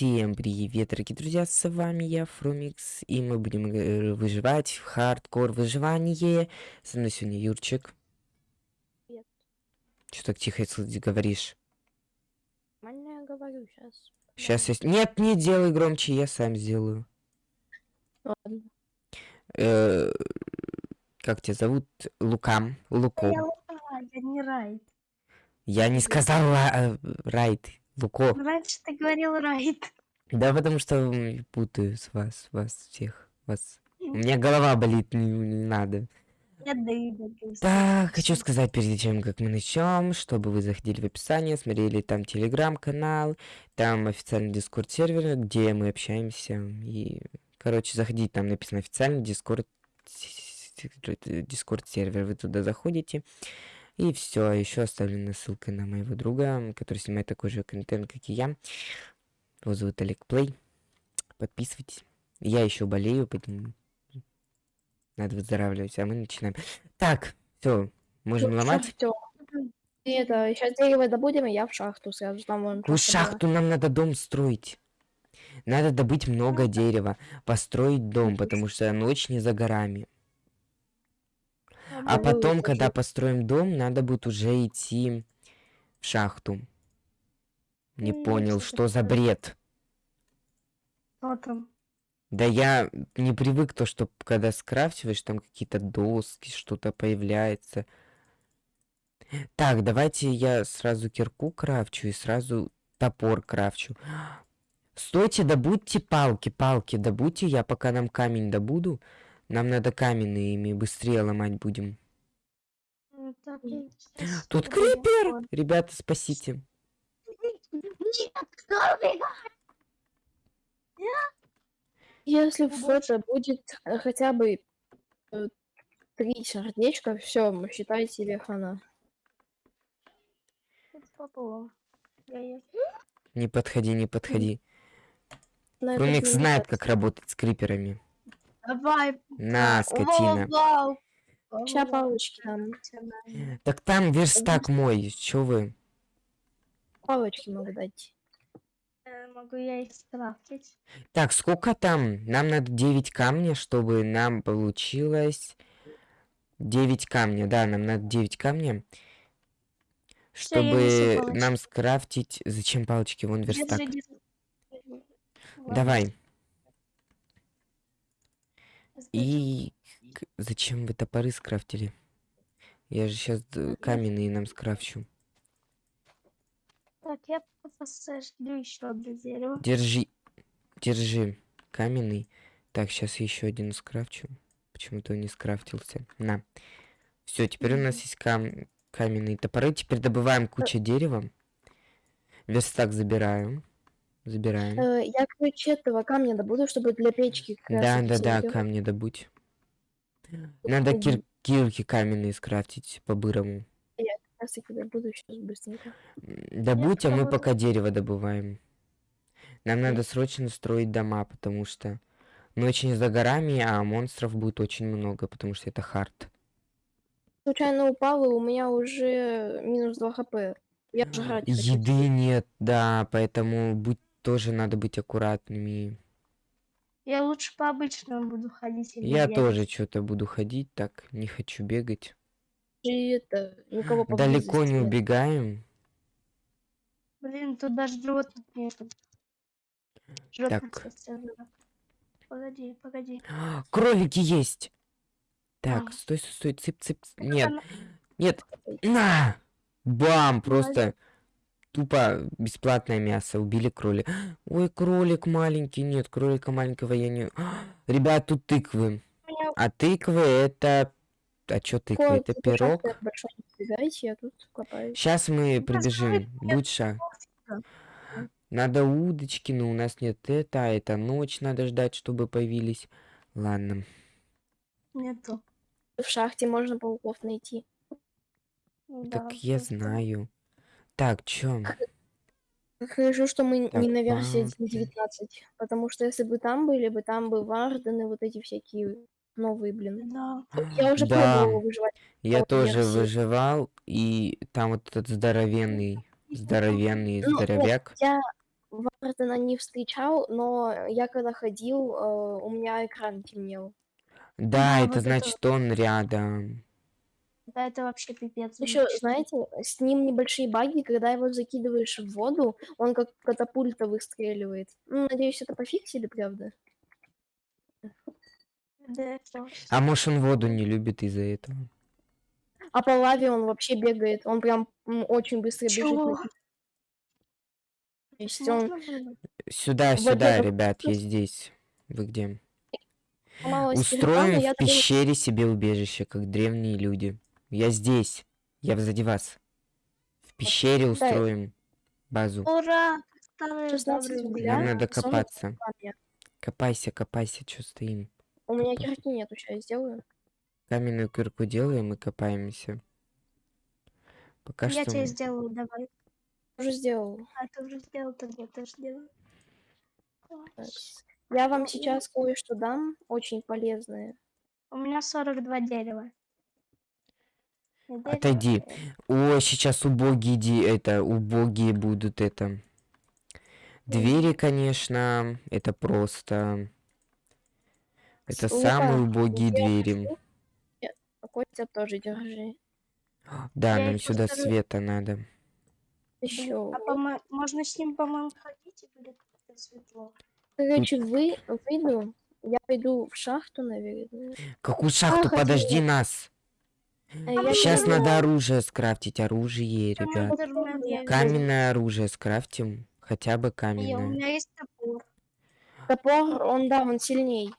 Всем привет, дорогие друзья, с вами я, Фрумикс, и мы будем э, выживать в хардкор выживание. Со мной сегодня Юрчик. Привет. Что так тихо если говоришь? Нормально я говорю сейчас. Сейчас я... Нет, не делай громче, я сам сделаю. Ладно. Э, Как тебя зовут? Лукам. Луко. Я я не Райт. Я не сказала э, Райт. Луко. Раньше ты говорил Райт. Да потому что путаю с вас, вас всех. Вас. У меня голова болит, не, не надо. Я Дэйда. Так, хочу сказать перед тем, как мы начнем, чтобы вы заходили в описание, смотрели там телеграм-канал, там официальный дискорд сервер, где мы общаемся. И, короче, заходите, там написано официальный дискорд дискорд сервер, вы туда заходите. И все, еще оставлена ссылка на моего друга, который снимает такой же контент, как и я. Его зовут Олег Плей. Подписывайтесь. Я еще болею, поэтому надо выздоравливать, а мы начинаем. Так, все, можем ломать. Всё. И это, сейчас дерево добудем, и я в шахту сразу там была. шахту нам надо дом строить? Надо добыть много дерева, построить дом, потому что ночь не за горами. А потом, когда построим дом, надо будет уже идти в шахту. Не понял, что за бред. Что там? Да я не привык то, что когда скрафтиваешь, там какие-то доски, что-то появляется. Так, давайте я сразу кирку крафчу и сразу топор крафчу. Стойте, добудьте палки, палки добудьте, я пока нам камень добуду. Нам надо каменные, ими быстрее ломать будем. Так Тут крипер! Ребята, спасите. Если в будет э, хотя бы э, три сердечка, все, считай себе хана. Не подходи, не подходи. Не знает, как работать с криперами. Давай. На, скотина. Ща палочки нам. Так там верстак мой, чё вы? Палочки могу дать. Э, Могу я их скрафтить. Так, сколько там? Нам надо 9 камня, чтобы нам получилось 9 камня. Да, нам надо 9 камня. Всё, Чтобы нам скрафтить... Зачем палочки? Вон верстак. Держи, держи. Вот. Давай. И... Зачем вы топоры скрафтили? Я же сейчас каменные нам скрафчу. Так, я посажу еще одно дерево. Держи. Держи. Каменный. Так, сейчас еще один скрафчу. Почему-то он не скрафтился. На. Все, теперь у нас есть кам... каменные топоры. Теперь добываем кучу дерева. Верстак забираю. Забираем. Э, я, короче, этого камня добуду, чтобы для печки Да, да, да, камни добудь. Надо кир... кирки каменные скрафтить по-бырому. Как раз таки добуду сейчас быстренько. Добудь, а мы попробую. пока дерево добываем. Нам надо срочно строить дома, потому что ночь не за горами, а монстров будет очень много, потому что это хард. Случайно упал, и у меня уже минус 2 хп. Я жрать хочу. Еды нет, да, поэтому будь тоже надо быть аккуратными. Я лучше по обычному буду ходить. или Я бегать. тоже что-то буду ходить, так не хочу бегать. И это, никого Далеко не убегаем. Блин, тут даже животных нету. Животных Так. Погоди, погоди. Кролики есть. Так, А. стой, стой, стой, цып, цып. Нет, нет. На! Бам! Просто тупо бесплатное мясо. Убили кролика. Ой, кролик маленький. Нет, кролика маленького я не... Ребят, тут тыквы. А тыквы это... А чё тыквы? кот Это пирог? я. Сейчас мы прибежим. кролик. Да. Надо удочки, но у нас нет это, а это ночь надо ждать, чтобы появились. Ладно. Нету. В шахте можно пауков найти. Да, Так я просто. знаю. Так, чё? Хорошо, что мы Так, не на версии палки. 1.19, потому что если бы там были бы, там бы вардены, вот эти всякие новые, блин. Да. Я уже Да. пробовала выживать. Я тоже версии. выживал, и там вот этот здоровенный, здоровенный Ну, нет, здоровяк. Я Вардена не встречал, но я когда ходил, э, у меня экран темнел. Да, Да, это вот это значит он рядом. Да, это вообще пипец. Еще, знаете, с ним небольшие баги, когда его закидываешь в воду, он как катапульта выстреливает. Ну, надеюсь, это пофиксили, правда? Да, это А может он воду не любит из-за этого? А по лаве он вообще бегает, он прям очень быстро бежит. Чего? на пи- То есть он? Сюда, Вот сюда, это ребят, я здесь. Вы где? телефон, Устроим в пещере себе убежище, как древние люди. Я здесь. Я позади вас. В пещере Да. устроим базу. Ура! Старые 16 добрые угля. Нам надо 40 копаться. Копайся, копайся, что стоим. У меня кирки нету, сейчас я сделаю. Каменную кирку делаем и копаемся. Пока Я что... тебе мы- сделаю, давай. Уже сделал. А ты уже сделал, тогда я тоже сделаю. Я вам сейчас кое-что дам, очень полезное. У меня 42 дерева. Отойди. О, сейчас убогие ди... это убогие будут это. Двери, конечно, это просто. Это Лука, самые убогие я двери. хочу- Я- а Костя тоже держи. Да, Я нам сюда скажу- света надо. Еще. А можно с ним, по-моему, ходить и будет светло. Короче, вы выйду. Я пойду в шахту, наверное. Какую шахту? хотела. Подожди нас. А я Сейчас надо оружие скрафтить. Оружие, ребят. Каменное оружие скрафтим. Хотя бы вижу. И у каменное. меня есть топор. Топор, он, да, он сильней.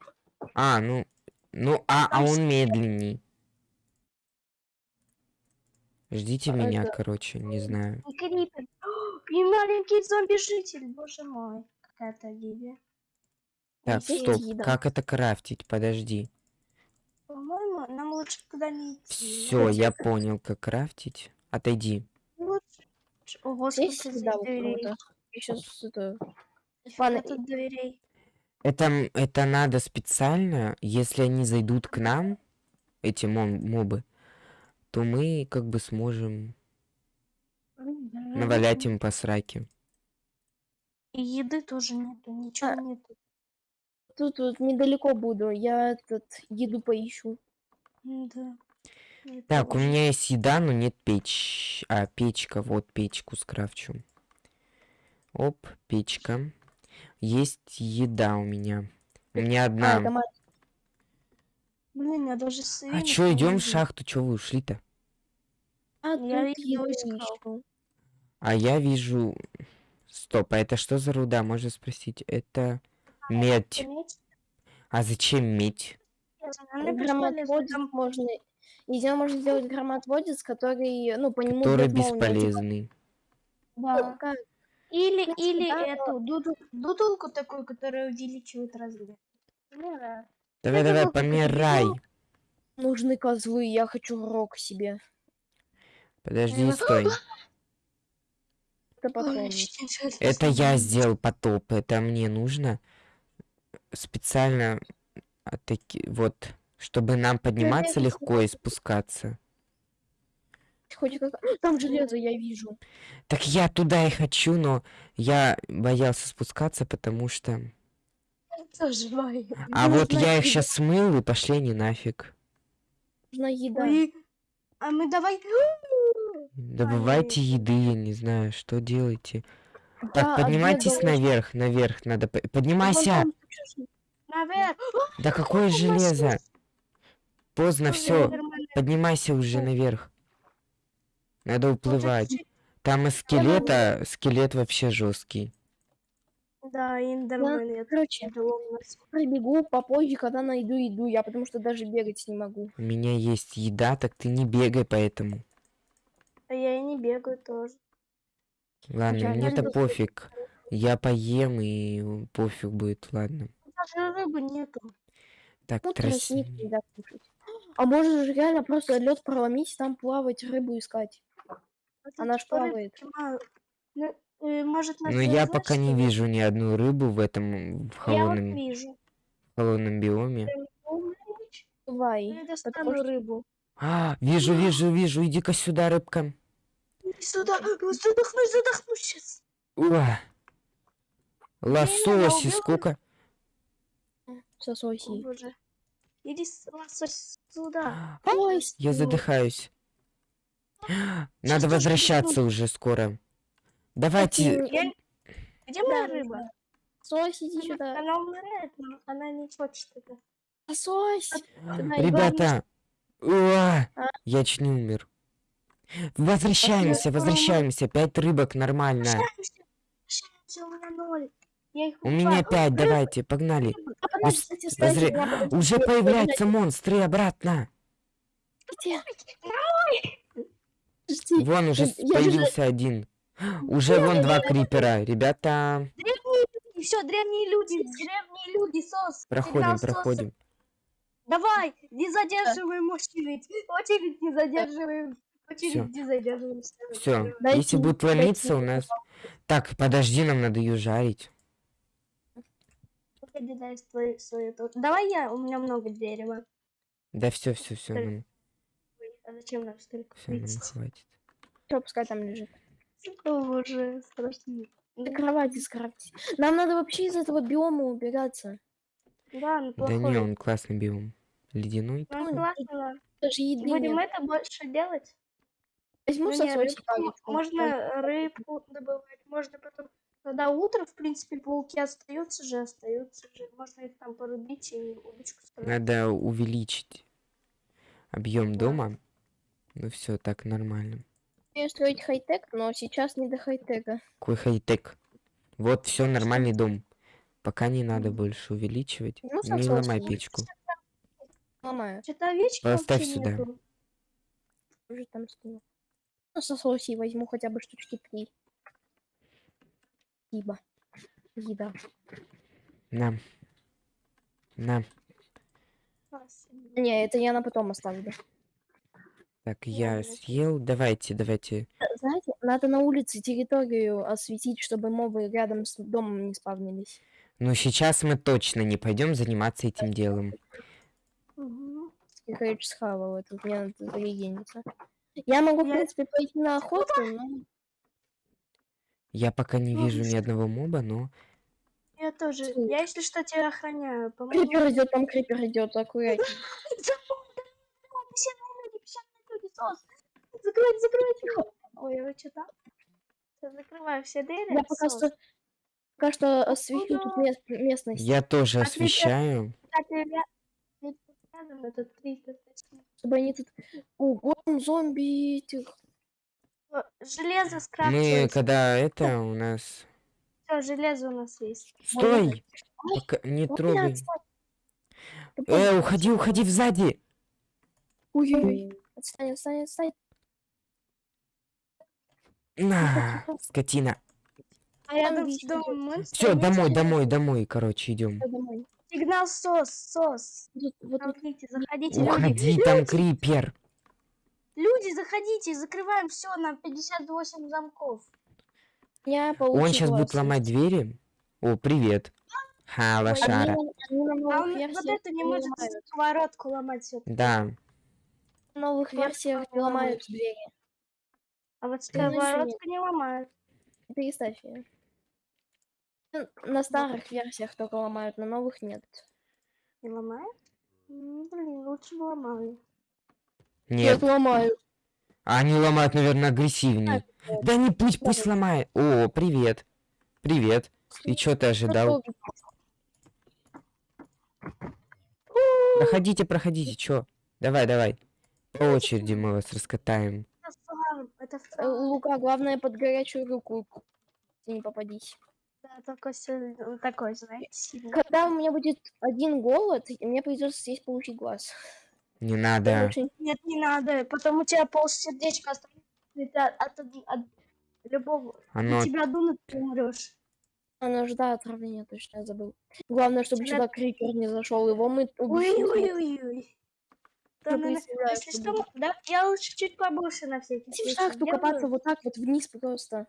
А, ну. Ну, а, а он медленней. Ждите А меня, это- короче, не знаю. И крипер. И маленький зомби-житель, боже мой. Какая трагедия. Так, стоп. еда. Как это крафтить? Подожди. Нам лучше туда не идти. Все, я понял, как крафтить. Отойди. Лучше. Ого, Здесь дверей. сейчас это... Нифига Ладно, тут дверей. Это, надо специально, если они зайдут к нам, эти мон- мобы, то мы как бы сможем навалять им по сраке. И еды тоже нету, ничего А, нету. Тут вот недалеко буду, я этот еду поищу. Да. Я Так, у меня есть еда, но нет печь. А, печка, вот печку скрафчу. Оп, печка. Есть еда у меня. У меня А, одна. это ма- Блин, я даже А чё, идем в шахту? Чё вы ушли-то? а, Я тут еду искал. А я вижу... Стоп, а это что за руда? Можно спросить. Это медь. Заметь? А зачем медь? Громоотводец можно... Из него можно сделать громоотводец, который, ну, по нему Который типа, бесполезный. Да. как- Или, принципе, или да, эту дуду, дудулку такую, которая увеличивает размер. Да. Давай, давай, помирай. Нужны козлы, я хочу рог себе. Подожди, Ну, стой. Это я сделал потоп. Это мне нужно специально а, таки- вот, чтобы нам подниматься я легко и спускаться. Хоть как... Там железо я вижу. Так я туда и хочу, но я боялся спускаться, потому что... Тоже боюсь. А Ну, вот я их сейчас смыл, и пошли они нафиг. Нужна еда. Ой, А мы давай... Добывайте еды, я не знаю, что делаете. Да, Так, поднимайтесь наверх, наверх надо... по- Вон Поднимайся! там Наверх. Да какое железо? Поздно все. Поднимайся уже наверх. Надо уплывать. Там из скелета, скелет вообще жесткий. Да, Индермен. я Короче, пробегу попозже, когда найду еду. Я потому что даже бегать не могу. У меня есть еда, так ты не бегай поэтому. А я и не бегаю тоже. Ладно, мне-то пофиг. Я поем и пофиг будет, ладно. Даже рыбы нету. Так, Ну, трос... тростник нельзя кушать. А можно же реально просто лед проломить, там плавать, рыбу искать. Вот Она ж плавает. Ну, э, может, Но надо я знаешь, пока не вижу ни одну рыбу в этом в Я вот холодном, вижу. холодном биоме. Давай. Я достану что- рыбу. А, вижу, вижу, вижу. Иди-ка сюда, рыбка. Сюда, задохнусь, задохнусь сейчас. Уа. Лососи, сколько? О, Сососи. боже. Иди лосось сюда. Ой, Я задыхаюсь. Надо возвращаться уже скоро. Давайте, Где моя рыба? Сосось, иди Она, сюда. она умирает, но она не хочет это. Сосось. Давай, ребята. Уа! А? Я чуть не умер. Возвращаемся, А, возвращаемся. Пять рыбок, нормально. Возвращаемся, у меня ноль. Я их У меня пять, давайте, погнали. Уже появляются монстры обратно. Вон уже я с- же- появился один. Уже вон два крипера. Ребята, Древние люди, все, древние люди, древние люди, сос. проходим, проходим. Давай, не задерживаем очередь. Очередь не задерживаем. Очередь не задерживаем. Все, Дайте если будет ломиться у нас... Так, подожди, нам надо ее жарить. Погоди, дай свою, свою тут. Давай я, у меня много дерева. Да все, все, все, нам, А зачем нам столько? всё, нам хватит. Всё, пускай там лежит. О, боже, страшно. На кровати скрафтить. Нам надо вообще из этого биома убираться. Да, ну Да не, плохой. он классный биом. Ледяной. Ой, классно, да. Даже еды Будем нет. это больше делать? Возьму Ну, сосочек. можно рыбку добывать, можно потом, когда утро, в принципе, пауки остаются же, остаются же. Можно их там порубить и удочку строить. Надо увеличить объем Да. дома. Ну все, так нормально. Я строить хай-тек, но сейчас не до хай-тека. Какой хай-тек. Вот все, нормальный дом. Пока не надо больше увеличивать. Ну, Не ломай печку. Ломаю. Что-то овечки Поставь сюда. нету. Уже там скину. Ну, сососи возьму хотя бы штучки три. Спасибо. Еда. На. На. Спасибо. Не, это я на потом оставлю. Так, я съел. Давайте, давайте. Знаете, надо на улице территорию осветить, чтобы мобы рядом с домом не спавнились. Ну, сейчас мы точно не пойдем заниматься этим делом. Мгм. Сколько схавал, это мне надо зарегениться. Я могу, в Я- принципе, пойти на охоту, но... Я пока не Ну, вижу ни одного моба, но... Я тоже. Я, если что, тебя охраняю. Помогу. Крипер идет, там крипер идет, аккуратнее. Сос. Закройте, закройте. Ой, вы что там? Закрываю все двери. Я пока что, пока что освещу тут местность, Я тоже А освещаю. Чтобы они тут... Ого, зомби этих... О, Железо Мы, скрафтилось. когда это у нас... Все, железо у нас есть. Стой! Пока... Не Ой, трогай. Э, уходи, уходи сзади! Ой-ой-ой. Отстань, отстань, отстань. На, скотина. А домом монстра Все, домой, домой, домой, короче, идем. Сигнал сос, сос. Вот, вот Заходите, заходите, люди. Уходи, там крипер. Люди, заходите, закрываем все на 58 замков. я Он получила сейчас будет ломать двери. О, привет. Ха, лошара. А он вот это не может сковородку ломать все. Да. На новых версиях не ломают двери. А вот Ну, сковородку не ломают. Переставь ее. Ну, На старых версиях только ломают, на новых нет. Не ломают? М, Блин, лучше бы ломали. Нет, ломают. они ломают, наверное, агрессивнее. Да не пусть, пусть ломает. О, привет. Привет. И что ты ожидал? Проходите, проходите, чё? Давай, давай. По очереди мы вас раскатаем. Это Э. Лука, главное под горячую руку не попадись. Да, только такой, знаете. Когда у меня будет один голод, мне придется здесь получить глаз. Не надо. Нет, не надо, потом у тебя пол сердечка останется от, от, от любого. Оно... На тебя дунут, ты умрешь. Она же, да, отравление точно я забыл. Главное, чтобы Тебя- сюда крипер не зашел, его мы убили. Ой-ой-ой-ой. Да, Я ну, если что да, я лучше чуть побольше на всякий Если в случай шахту копаться вот так вот вниз просто.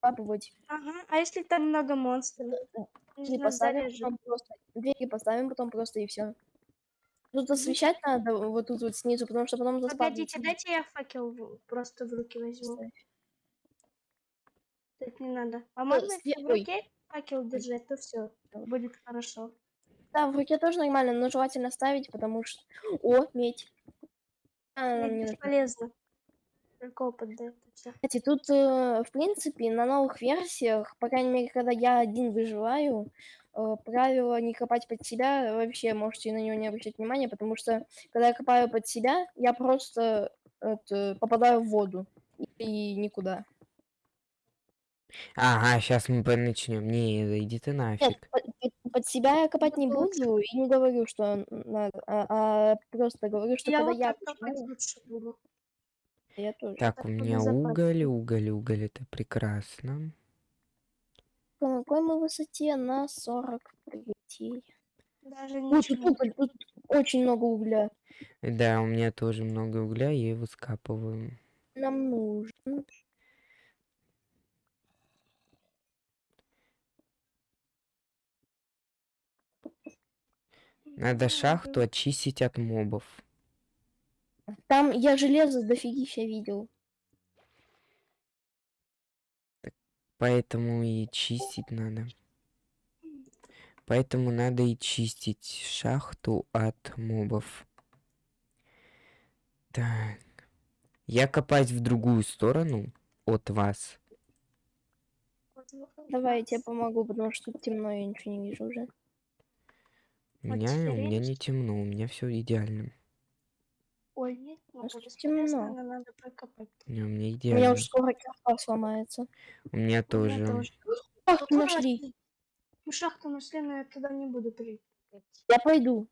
Капывать. Ага, а если там много монстров? Двери Нужно поставим, заряжать. потом просто. Двери поставим, потом просто и все. Тут освещать надо вот тут вот снизу, потому что потом Погодите, заспавнится. дайте я факел в- просто в руки возьму. Так не надо. А можно если в руке? факел держать, то все будет хорошо. Да, в руке тоже нормально, но желательно ставить, потому что... О, медь. А, нам не нужна. бесполезно. Только опыт дает и всё. Кстати, тут, э, в принципе, на новых версиях, по крайней мере, когда я один выживаю, э, правило не копать под себя, вообще можете на него не обращать внимания, потому что, когда я копаю под себя, я просто это, попадаю в воду и никуда. Ага, сейчас мы начнем. Не, да иди ты Нет, нафиг. под, под- под себя я копать не буду и не говорю, что надо, а, а просто говорю, что Я когда вот я буду. я тоже. Так, так у меня уголь, уголь, уголь, это прекрасно. На какой мы высоте? На 43. Даже тут ничего. тут очень много угля. Да, у меня тоже много угля, я его скапываю. Нам нужен. Надо шахту очистить от мобов. Там я железо дофигища видел. Поэтому и чистить надо. Поэтому надо и чистить шахту от мобов. Так. Я копать в другую сторону от вас. Давай я тебе помогу, потому что темно, я ничего не вижу уже. У меня, у меня не темно, у меня все идеально. Ой, нет, ну, Просто бесполезно, темно. но надо прокопать. Не, у меня У меня уже скоро кирпа сломается. У меня У меня тоже. Ах, Тут ты нашли. Мы шахту нашли, но я туда не буду прыгать. Я пойду.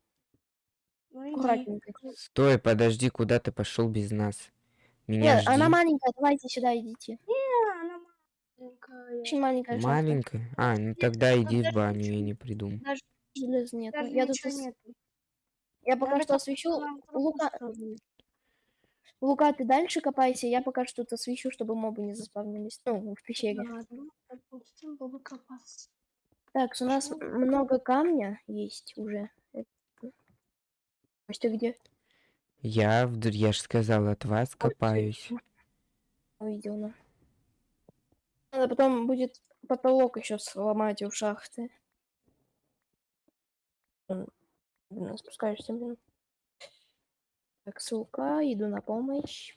Ну. Аккуратненько. Стой, подожди, куда ты пошел без нас? Меня Нет, она жди. маленькая, давайте сюда идите. А, она маленькая. Очень маленькая шахта. Маленькая? А, ну тогда тут иди в баню, я ничего не приду. Даже, Железа нет. даже Я тут ничего ос- нет. я пока Надо что освещу. Лука. Лука, ты дальше копайся, я пока что тут освещу, чтобы мобы не заспавнились. Ну, в пещере. Ладно, допустим, буду копаться. Так, у нас много камня есть уже. А что где? Я, я же сказал, от вас копаюсь. Увидел, да. Надо потом будет потолок еще сломать у шахты. Спускаешься, блин. Так, ссылка, иду на помощь.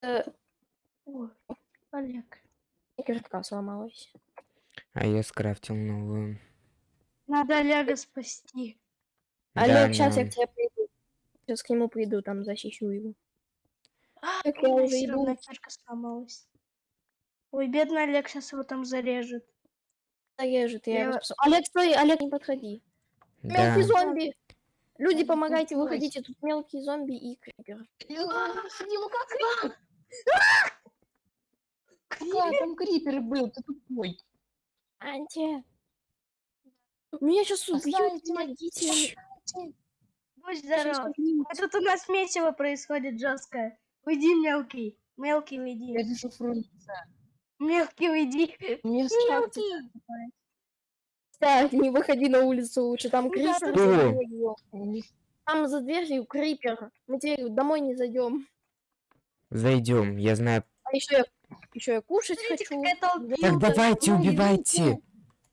Э, Ой, Олег. и кирка сломалась. А я скрафтил новую. Надо Олега спасти. Да, Олег, сейчас я да. к тебе приду. Сейчас к нему приду, там защищу его. А, Так я уже иду. кирка сломалась. Ой, бедный Олег сейчас его там зарежет. Зарежет, я его Я- спасу. Олег, стой, Олег, не подходи. Да. Мелкий зомби! Люди, помогайте, выходите, тут мелкий зомби и крипер. Да, там крипер был, ты тупой. Анти! Меня сейчас убьют, помогите. Будь здоров. А тут у нас месиво происходит жесткое. Уйди, мелкий. Мелкий, Я уйди. вижу фрунзе. Мелкий, уйди. Мне страшно. Мелкий. Так, не выходи на улицу лучше, там крипер дверью. Не Там за дверью крипер. Мы теперь домой не зайдем. Зайдем, я знаю. А еще я, еще я кушать Смотрите, хочу. Так давайте, ну, убивайте!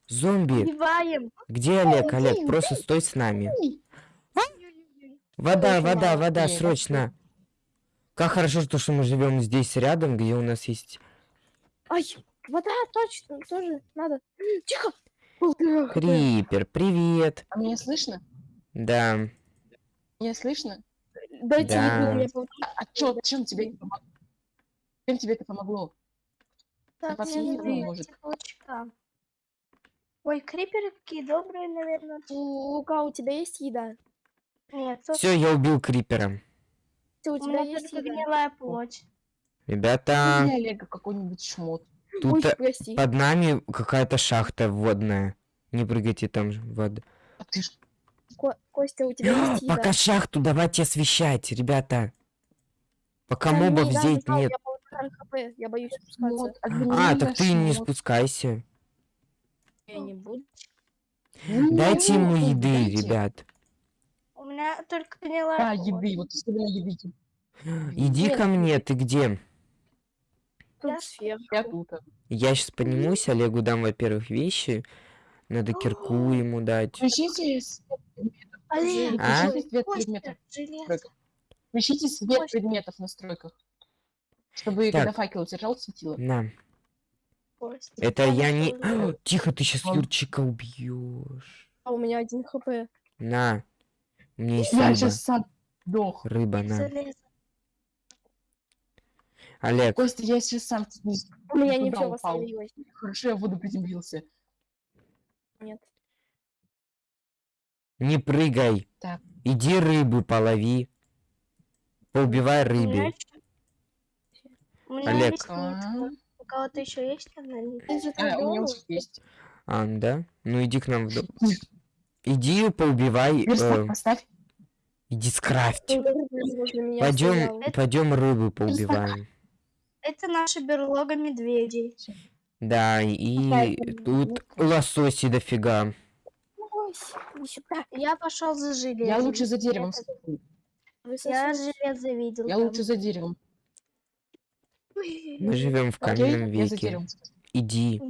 Зомби! Убиваем. Где Олег? Олег, просто стой с нами. Вода, вода, вода, срочно! Как хорошо, что мы живем здесь рядом, где у нас есть Ай, вода, точно, тоже надо. Тихо. Крипер. Привет! А меня слышно? Да. Меня слышно? Дайте Да. мне пол- А, а чё, чем тебе это помогло? Чем тебе это помогло? Так, вас мне может. теплочка. Ой, криперы какие добрые, наверное. У Лука, у тебя есть еда? Нет, Все, я убил крипера. Ты, у у тебя меня есть еда? гнилая плоть. Ребята, Или Олега какой-нибудь шмот. тут Ой, прости. под нами какая-то шахта водная. Не прыгайте там же в воду. А ты ж Ко- Костя, у тебя есть еда? Пока шахту давайте освещать, ребята. Пока Там мобов еда здесь лежала, нет. Я я боюсь спускаться. А, адреналина так ты не спускайся. Я не буду. Ну, Дайте ему ну, еды, дайте. ребят. У меня только гнилая Да, плоть. еды, вот еды. Иди Нет. ко мне, ты где? Тут Я сверху. Я тут. Я сейчас поднимусь, Олегу дам, во-первых, вещи. Надо кирку ему дать. Включите свет предметов. Олег, А? Включите свет предметов. Включите свет Костя. предметов в настройках. Чтобы Так. когда факел держал, светило. На. Костя, Это я не... Тихо, ты сейчас. Юрчика убьешь. А у меня один хп. На. Меня есть Я рыба. сейчас сам сдох. Рыба, на. Железо. Олег, Костя, я сейчас сам У меня упал. восстановилось. Хорошо, я в воду приземлился. Нет. не прыгай. Так. Иди рыбу полови. Поубивай рыбе. ещё- У меня Олег. У кого-то еще есть одна А, у меня есть. А, да? Ну иди к нам в дом. Иди поубивай. Э, поставь. иди скрафть. меня Пойдем, пойдем рыбу поубиваем. Это наша берлога медведей. Да, и тут лососи дофига. Иди. Я пошел за железом. Я лучше за деревом. Я железо видел. Я там. лучше за деревом. Мы живем в каменном веке. деревом. Да. Иди.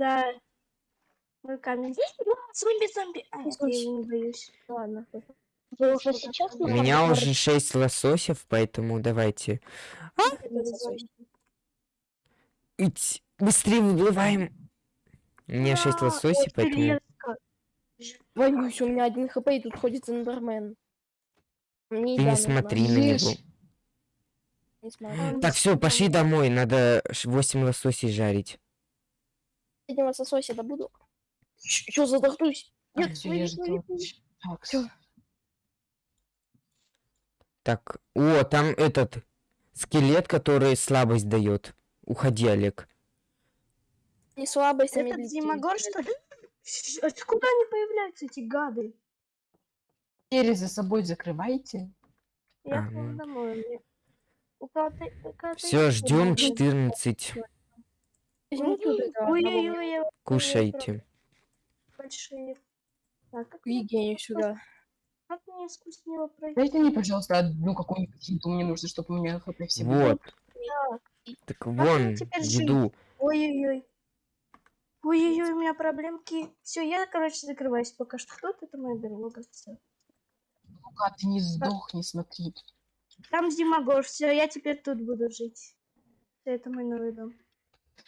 Мой камень. Зомби, зомби. А, я не боюсь. Ладно. Вы уже сейчас У меня уже шесть лососев, поэтому давайте. Ить, быстрее выплываем. У меня шесть А, лососей, поэтому... Боюсь, у меня один хп, и тут ходит эндермен. Мне Ты не смотри на него. Не. Так, все, пошли домой. Надо 8 лососей жарить. Последнего сосося добуду. Что задохнусь? Нет, я. Так, о, там этот скелет, который слабость дает. Уходи, Олег. Не слабость, а Это. Димагор, что ли? Откуда они появляются, эти гады? Двери за собой закрывайте. Я А, пойду ну. домой. Все, ждем дома? 14. Возьмите вот это одного Ой-ой-ой, я Кушайте. большие. Так, как, Евгения сюда. как мне скучнее пройти? Дайте мне, пожалуйста, одну какую-нибудь еду. Мне нужно, чтобы у меня хп все было. Вот. Так вон, теперь жить? еду. Ой-ой-ой. Ой-ой-ой, у меня проблемки. Все, я, короче, закрываюсь пока что. Тут это моя берлога. Всё. Ну-ка, ты не сдохни, смотри. Там Зимогор, все, я теперь тут буду жить. Это мой новый дом.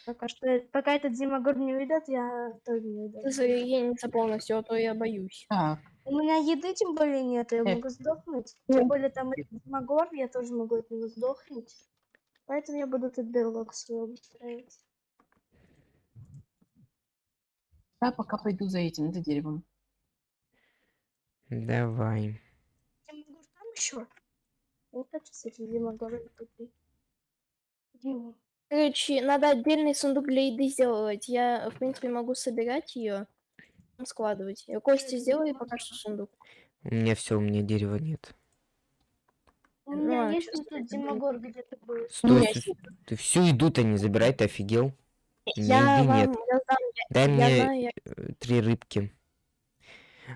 Пока что, э, пока этот Зимогор не уйдет, я тоже не уйду. Ты заединиться полностью, а то я боюсь. Так, У меня еды тем более нет, я Э. могу сдохнуть. Тем более там этот Зимогор, я тоже могу от него сдохнуть. Поэтому я буду тут берлог свой обустраивать. я пока пойду за этим, за деревом. Давай. Зимогор там еще? Вот этим Зимогором тупый. Где он? Короче, надо отдельный сундук для еды сделать. Я, в принципе, могу собирать ее, складывать. Я Костя сделай пока что сундук. У меня все, у меня дерева нет. У меня есть Зимогор где-то был. Стой, ты всю еду-то не забирай, ты офигел? Я вам, нет. я знаю, Дай я мне знаю, я- э, три рыбки.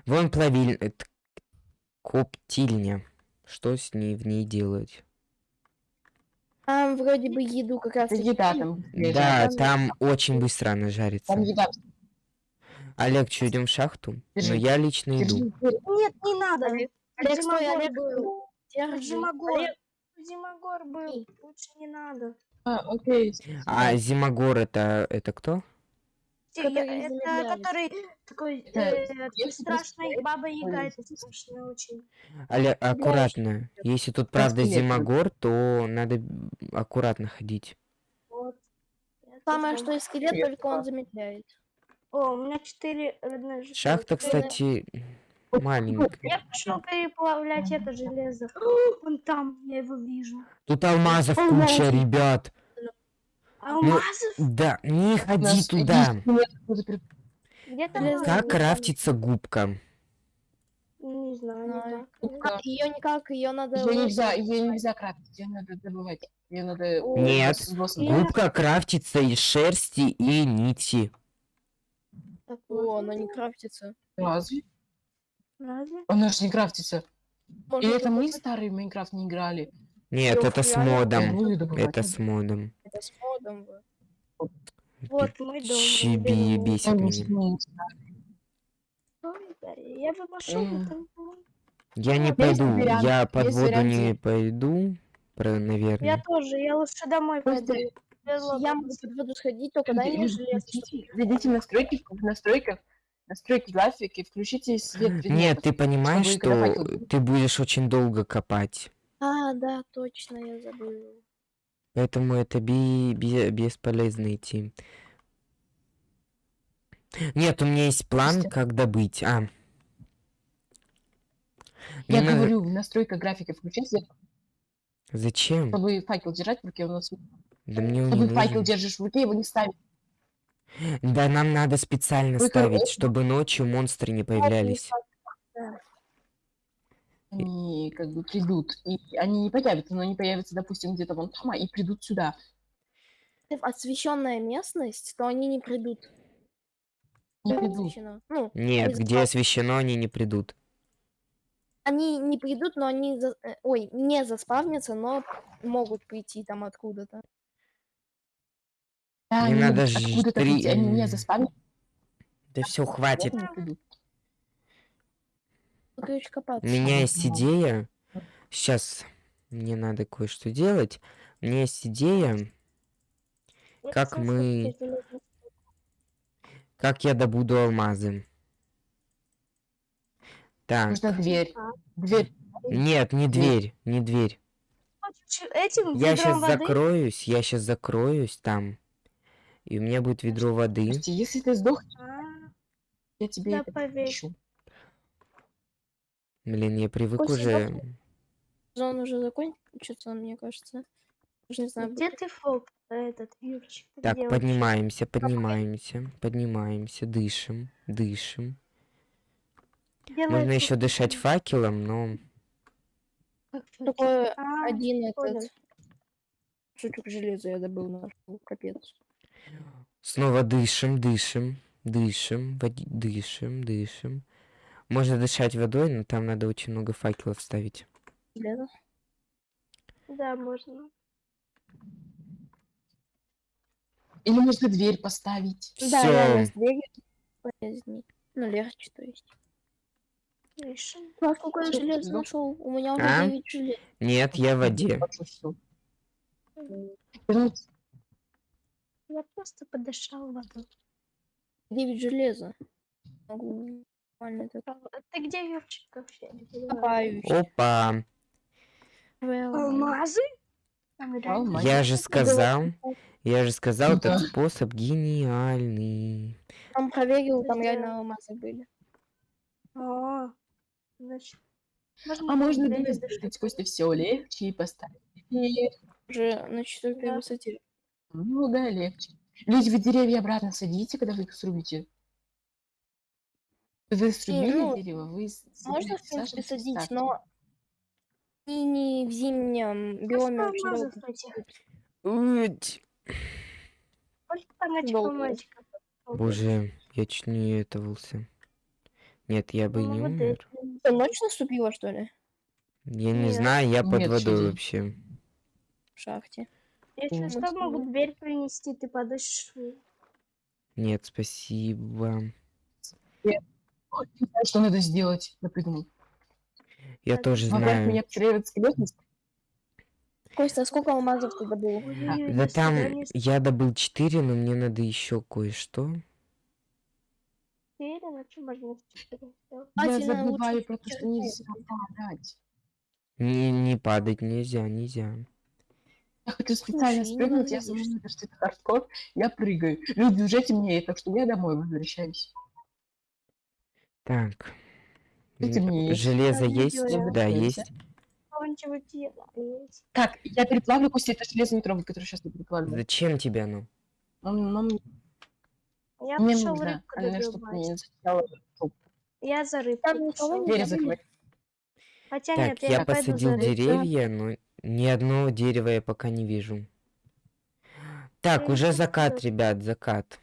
Вон плавиль... э, Коптильня. Что с ней в ней делать? Там вроде бы еду как раз еда там. Да, жарится. там очень быстро она жарится. Там еда. Олег, что, идем в шахту? Держи. я лично Держи. иду. Нет, не надо. Олег, Олег, стой, Олег. Держи. Зимогор. Зимогор был. Лучше не надо. А, окей. А Зимогор это, это кто? Который Это замедляет. который такой э, страшный баба Яга, это страшно очень. Олег, аккуратно. Если тут правда. Зимогор, то надо аккуратно ходить. Вот. Самое, что и скелет, только он замедляет. О, у меня четыре родных. Шахта, кстати, маленькая. Я пошел переплавлять это железо. Он там, я его вижу. Тут алмазов Алмазы. куча, ребят. Алмазов? Да, не ходи Нас туда. единственное, Где там? Железо. Как крафтится губка? Не знаю, Знаю. никак. Ее никак, ее надо... Ее нельзя, ее нельзя крафтить, ее надо добывать. Ее надо... Нет. Губка крафтится из шерсти и нити. Так, О, она не крафтится. Разве? Разве? Она же не крафтится. Можно Или это мы старый в Майнкрафт не играли? Нет, Ох, это с модом. Добывать. Это с модом. Это с модом. вот. Вот мой дом. Чиби бесит Он меня. Я бы пошел. Я не пойду, вариант- я под воду вариант не пойду, про, Я наверное. тоже, я лучше домой пойду. Я могу под воду сходить, только дай мне железо. зайдите в настройки, в настройках, настройки графики, включите свет Нет, ты понимаешь, что ты будешь очень долго копать. А, да, точно, я забыл. Поэтому это би- бе- бесполезно идти. Нет, у меня есть план, Костя. как добыть. А. Я надо- говорю, в настройках графики включите, Зачем? чтобы факел держать в руке, у нас Да мне чтобы факел нужен. держишь в руке, его не ставить. Да нам надо специально Вы ставить, короче. чтобы ночью монстры не появлялись. Они как бы придут, и они не появятся, но они появятся, допустим, где-то вон там, а и придут сюда. Освещенная местность, то они не придут. Не придут. освещено? Ну, Нет, где освещено, они не придут. они не придут, но они, за- э, ой, не заспавнятся, но могут прийти там откуда-то. Да, Мне они надо ж откуда-то три- они не м. заспамят, Да все, хватит. не. У меня есть идея. Сейчас мне надо кое-что делать. У меня есть идея, как мы- как я добуду алмазы. Так, Нужна дверь. А. Дверь. нет, не дверь, не дверь. Этим Я сейчас воды? закроюсь, я сейчас закроюсь там. И у меня будет ведро воды. Костя, если ты сдохнешь, я тебе Да это поверь. Блин, я привык Костя, уже. Зон уже закончится, мне кажется. Даже не знаю. Где ты, Фок, этот, Юрчик? ты Так, где поднимаемся, поднимаемся, поднимаемся, дышим, дышим. Где Можно еще дышать факелом, но? Такой А, один этот жучок железа я добыл нашел. Капец. Снова дышим, дышим, дышим, води- дышим, дышим. Можно дышать водой, но там надо очень много факелов ставить. Железо. Да, можно. Или можно дверь поставить. Да, реально, Все, с дверью полезней. Ну, легче, то есть. Ну, а сколько я Всё, всё. нашел? У меня уже А? 9 желез. нет, я в воде. Всё. Вернуться. Я просто подышал воду. 9 железа. Могу нормально так А ты где, Юрчик, вообще? копаюсь. Опа, Well, Алмазы? Алмазы. я же сказал, я же сказал, этот способ гениальный. Там проверил, там реально алмазы были. О, значит, А можно дверь дверь задышать. закрыть, Костя, все легче и поставить. Уже на четвертой высоте. Ну да, легче. Люди, вы деревья обратно садите, когда вы их срубите. Вы срубили ну, дерево, вы Можно, в принципе, садить, ставьте. но и не в зимнем биоме очень алмазов долго. Долго. Боже, я чуть не этовался. Нет, я бы и Ну, не молодец. умер. Что, ночь наступила, что ли? Я не Нет. знаю, я под Нет, водой чудо. вообще. В шахте. Если Ну, что, могу дверь принести, ты подышишь. Нет, спасибо. Не знаю, Что надо сделать? Я придумал. Я Так, тоже знаю. меня скелет, Костя, а сколько алмазов ты добыл? А, да там я добыл 4, но мне надо еще кое-что. можно? А, Я тебе забываю про то, что нельзя падать. Не, не падать нельзя, нельзя. Я хочу специально Слушай, не спрыгнуть, я лишь. что это хардкор, я прыгаю. Люди уже темнеет, так что я домой возвращаюсь. Так. Темнеет? Железо не есть? Да, есть. Так, я переплавлю Костя, это железный трубы, который сейчас я переплавлю. Зачем тебе оно? Он, он Я мне нужно, рыбку не чтобы не зачитала. Я за рыбкой Там никого пошёл. не Двери забыли? закрывай. Хотя Так, нет, я, я посадил деревья, но ни одного дерева я пока не вижу. Так, уже закат, ребят, закат.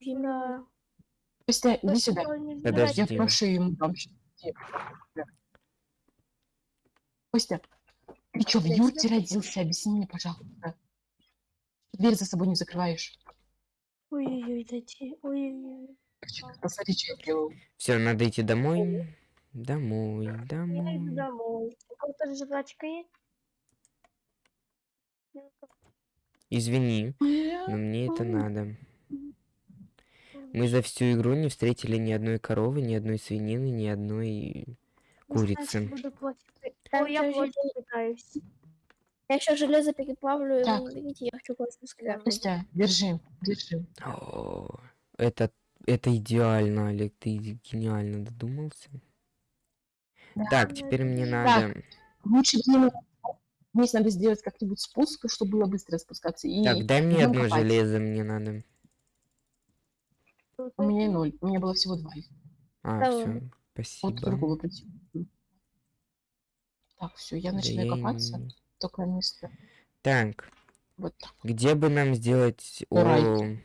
Да. Костя, иди сюда. Подожди. Я прошу ему там. Костя, ты что, в юрте родился? Объясни мне, пожалуйста. Дверь за собой не закрываешь. Ой-ой-ой, дайте. Ой-ой-ой. Посмотри, что я делал. Все, надо идти домой. Домой, Я иду домой. домой. У кого-то жвачка есть? Извини, но мне это надо. Мы за всю игру не встретили ни одной коровы, ни одной свинины, ни одной курицы. Так, Ой, я пытаюсь. Я еще железо переплавлю, Так. берите, я хочу кое-что скрафтить. Костя, держи, держи. О, это, это идеально, Олег, ты гениально додумался. Да. Так, теперь мне надо... Лучше мне Здесь надо сделать как-нибудь спуск, чтобы было быстро спускаться. И Так, дай мне одно копать. железо, мне надо. У меня ноль. У меня было всего два. А, Давай. все, Вот спасибо. другого прийти. Так, все, я Да начинаю и копаться. Только место. Так, Вот так. где бы нам сделать... Рай. О,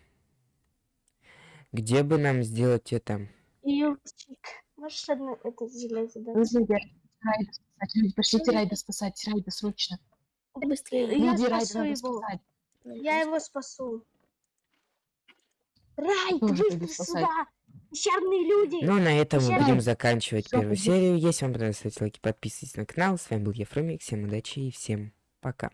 где бы нам сделать это? Юрчик, можешь одно это железо дать? Нужно Райда спасать. Люди, пошлите Райда спасать. Райда, срочно. Быстрее. Я Люди, Райда спасу надо его. спасать. Я его спасу. Райт, Тоже быстро пойду спасать. сюда! Пещерные люди! Ну, на этом мы будем заканчивать Всё, первую серию. Если вам понравилось, ставьте лайки, подписывайтесь на канал. С вами был Ефремик. Всем удачи и всем пока.